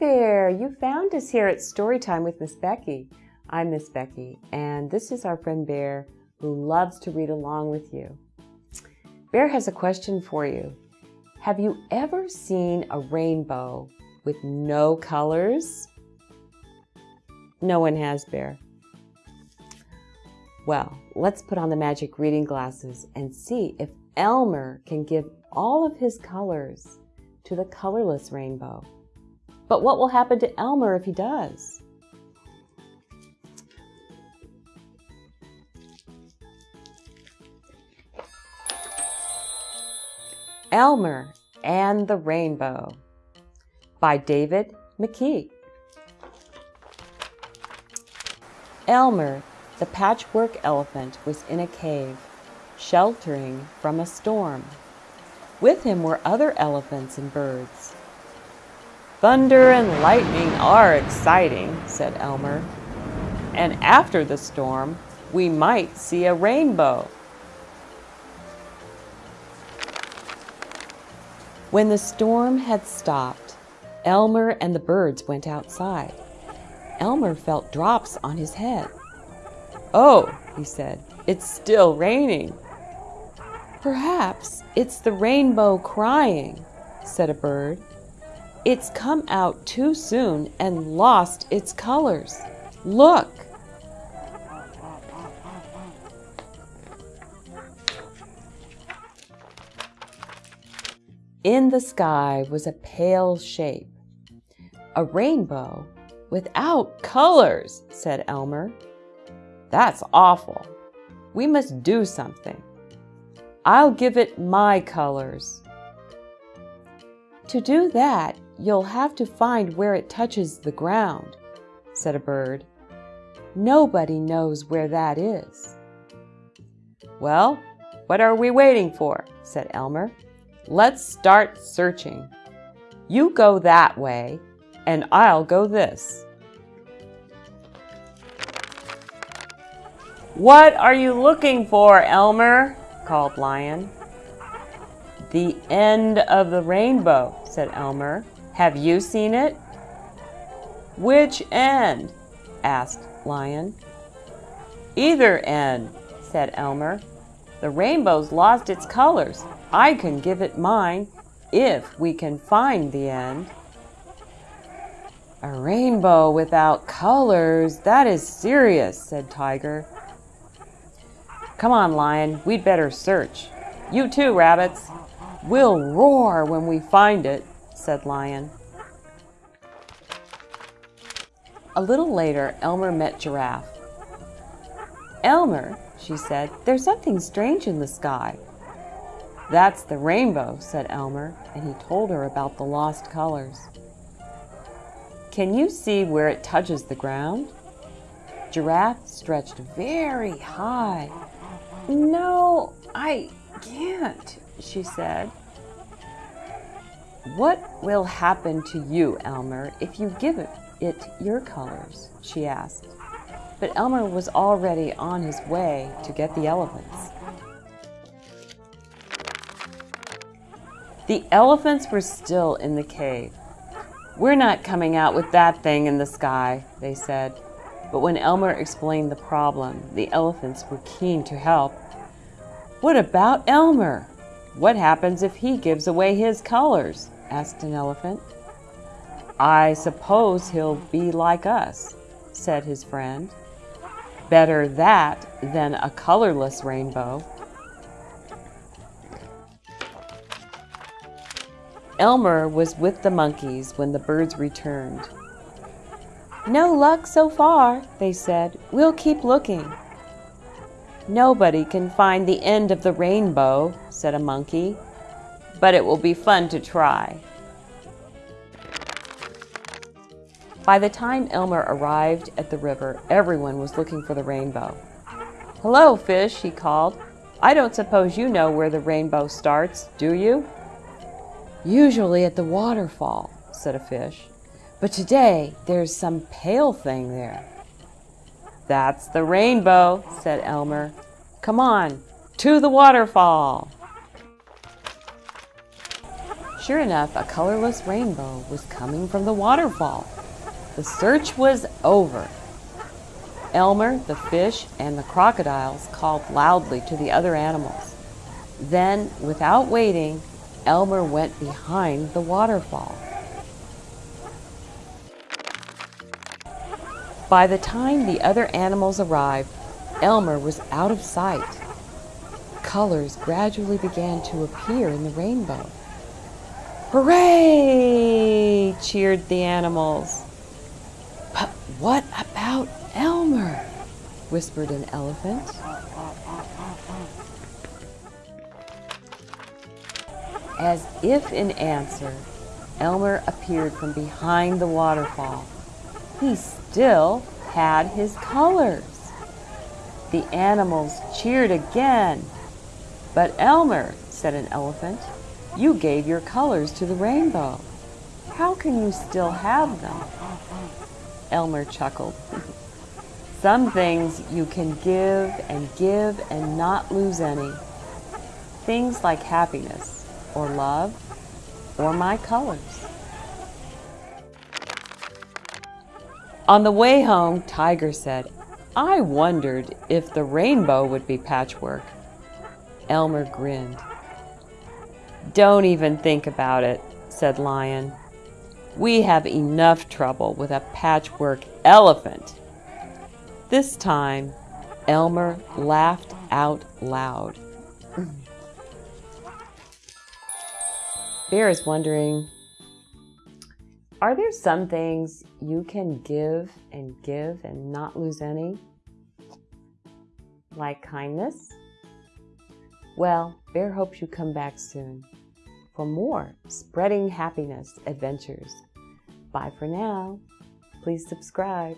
there! You found us here at Storytime with Miss Becky. I'm Miss Becky, and this is our friend Bear who loves to read along with you. Bear has a question for you. Have you ever seen a rainbow with no colors? No one has, Bear. Well, let's put on the magic reading glasses and see if Elmer can give all of his colors to the colorless rainbow. But what will happen to Elmer if he does? Elmer and the Rainbow by David McKee. Elmer, the patchwork elephant, was in a cave, sheltering from a storm. With him were other elephants and birds. Thunder and lightning are exciting, said Elmer. And after the storm, we might see a rainbow. When the storm had stopped, Elmer and the birds went outside. Elmer felt drops on his head. Oh, he said, it's still raining. Perhaps it's the rainbow crying, said a bird. It's come out too soon and lost its colors. Look! In the sky was a pale shape. A rainbow without colors, said Elmer. That's awful. We must do something. I'll give it my colors. To do that, You'll have to find where it touches the ground, said a bird. Nobody knows where that is. Well, what are we waiting for? said Elmer. Let's start searching. You go that way, and I'll go this. What are you looking for, Elmer? called Lion. The end of the rainbow, said Elmer. Have you seen it? Which end? asked Lion. Either end, said Elmer. The rainbow's lost its colors. I can give it mine if we can find the end. A rainbow without colors, that is serious, said Tiger. Come on, Lion, we'd better search. You too, rabbits. We'll roar when we find it said Lion. A little later, Elmer met Giraffe. Elmer, she said, there's something strange in the sky. That's the rainbow, said Elmer, and he told her about the lost colors. Can you see where it touches the ground? Giraffe stretched very high. No, I can't, she said. What will happen to you, Elmer, if you give it, your colors? she asked. But Elmer was already on his way to get the elephants. The elephants were still in the cave. We're not coming out with that thing in the sky, they said. But when Elmer explained the problem, the elephants were keen to help. What about Elmer? What happens if he gives away his colors? asked an elephant. I suppose he'll be like us, said his friend. Better that than a colorless rainbow. Elmer was with the monkeys when the birds returned. No luck so far, they said. We'll keep looking. Nobody can find the end of the rainbow, said a monkey, but it will be fun to try. By the time Elmer arrived at the river, everyone was looking for the rainbow. Hello, fish, he called. I don't suppose you know where the rainbow starts, do you? Usually at the waterfall, said a fish. But today there's some pale thing there. That's the rainbow, said Elmer. Come on, to the waterfall. Sure enough, a colorless rainbow was coming from the waterfall. The search was over. Elmer, the fish, and the crocodiles called loudly to the other animals. Then, without waiting, Elmer went behind the waterfall. By the time the other animals arrived, Elmer was out of sight. Colors gradually began to appear in the rainbow. Hooray! cheered the animals. But what about Elmer? whispered an elephant. As if in answer, Elmer appeared from behind the waterfall. He still had his colors. The animals cheered again. But Elmer, said an elephant, you gave your colors to the rainbow. How can you still have them? Elmer chuckled. Some things you can give and give and not lose any. Things like happiness or love or my colors. On the way home, Tiger said, I wondered if the rainbow would be patchwork. Elmer grinned. Don't even think about it, said Lion. We have enough trouble with a patchwork elephant. This time, Elmer laughed out loud. Bear is wondering, are there some things you can give and give and not lose any? Like kindness? Well, Bear hopes you come back soon for more spreading happiness adventures. Bye for now. Please subscribe.